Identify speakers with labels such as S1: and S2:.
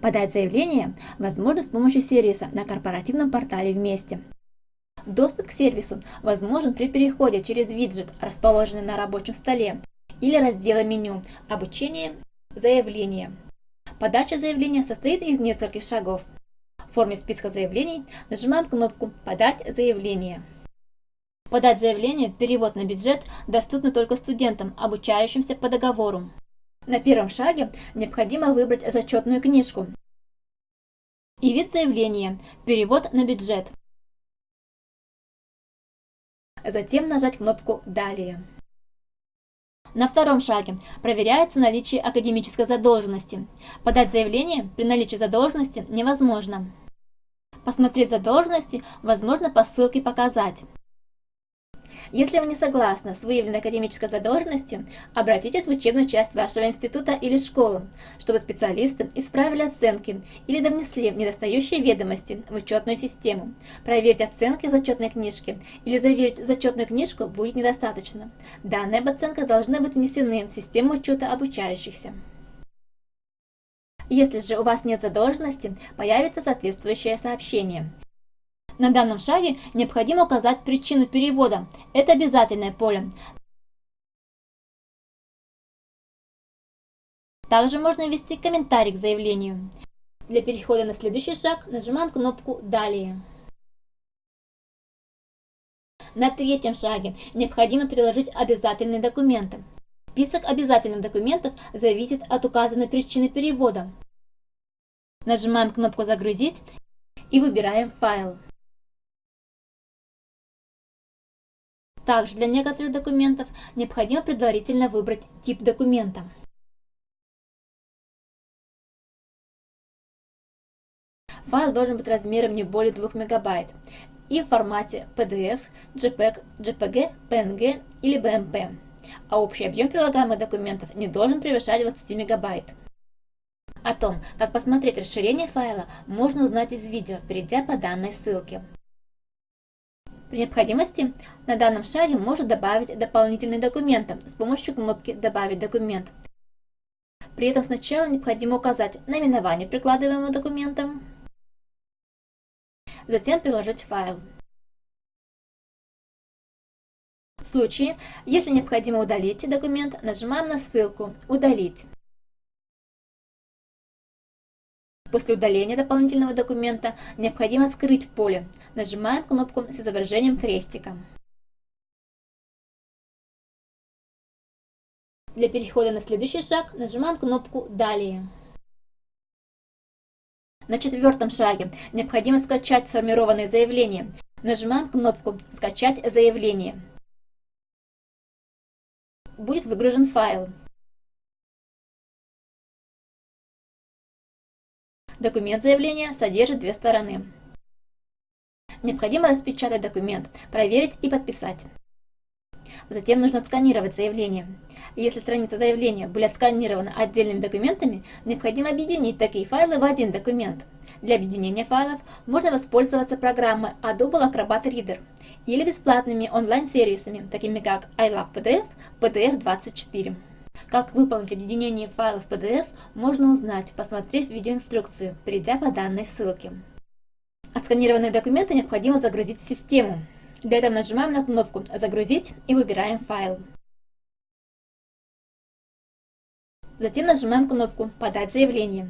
S1: Подать заявление возможно с помощью сервиса на корпоративном портале «Вместе». Доступ к сервису возможен при переходе через виджет, расположенный на рабочем столе, или раздела меню «Обучение. Заявление». Подача заявления состоит из нескольких шагов. В форме списка заявлений нажимаем кнопку «Подать заявление». Подать заявление, перевод на бюджет доступны только студентам, обучающимся по договору. На первом шаге необходимо выбрать зачетную книжку и вид заявления «Перевод на бюджет». Затем нажать кнопку «Далее». На втором шаге проверяется наличие академической задолженности. Подать заявление при наличии задолженности невозможно. Посмотреть задолженности возможно по ссылке «Показать». Если вы не согласны с выявленной академической задолженностью, обратитесь в учебную часть вашего института или школы, чтобы специалисты исправили оценки или довнесли недостающие ведомости в учетную систему. Проверить оценки в зачетной книжке или заверить зачетную книжку будет недостаточно. Данные об оценках должны быть внесены в систему учета обучающихся. Если же у вас нет задолженности, появится соответствующее сообщение. На данном шаге необходимо указать причину перевода. Это обязательное поле. Также можно ввести комментарий к заявлению. Для перехода на следующий шаг нажимаем кнопку «Далее». На третьем шаге необходимо приложить обязательные документы. Список обязательных документов зависит от указанной причины перевода. Нажимаем кнопку «Загрузить» и выбираем файл. Также для некоторых документов необходимо предварительно выбрать тип документа. Файл должен быть размером не более 2 МБ и в формате PDF, JPEG, JPG, PNG или BMP, а общий объем прилагаемых документов не должен превышать 20 МБ. О том, как посмотреть расширение файла, можно узнать из видео, перейдя по данной ссылке. При необходимости на данном шаге можно добавить дополнительные документы с помощью кнопки «Добавить документ». При этом сначала необходимо указать наименование прикладываемого документа, затем приложить файл. В случае, если необходимо удалить документ, нажимаем на ссылку «Удалить». После удаления дополнительного документа необходимо скрыть поле. Нажимаем кнопку с изображением крестика. Для перехода на следующий шаг нажимаем кнопку «Далее». На четвертом шаге необходимо скачать сформированное заявление. Нажимаем кнопку «Скачать заявление». Будет выгружен файл. Документ заявления содержит две стороны. Необходимо распечатать документ, проверить и подписать. Затем нужно отсканировать заявление. Если страница заявления были отсканированы отдельными документами, необходимо объединить такие файлы в один документ. Для объединения файлов можно воспользоваться программой Adobe Acrobat Reader или бесплатными онлайн-сервисами, такими как iLovePDF, PDF24. Как выполнить объединение файлов PDF, можно узнать, посмотрев видеоинструкцию, перейдя по данной ссылке. Отсканированные документы необходимо загрузить в систему. Для этого нажимаем на кнопку «Загрузить» и выбираем файл. Затем нажимаем кнопку «Подать заявление».